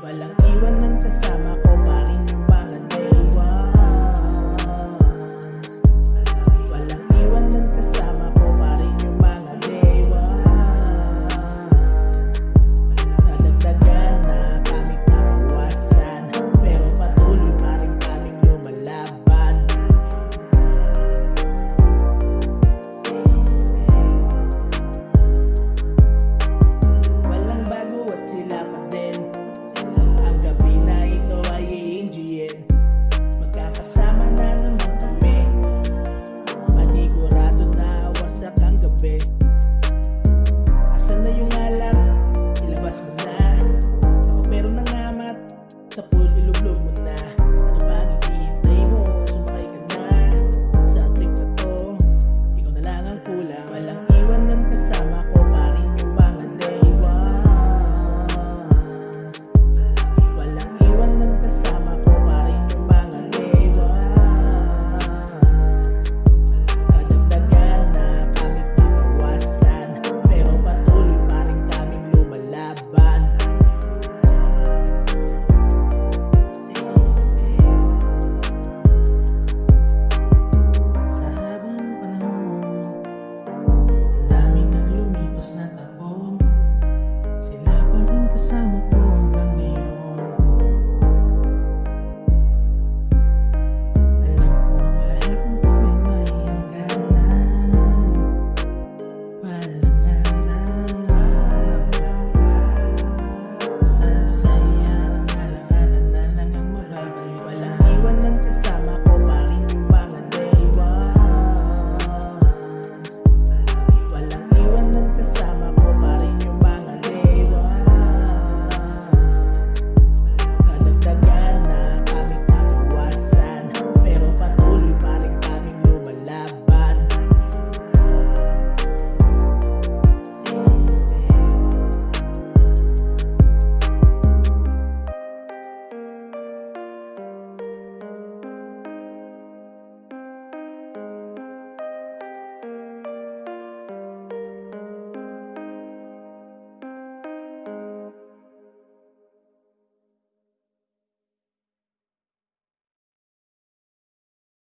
Walang iwan ng kasama ko.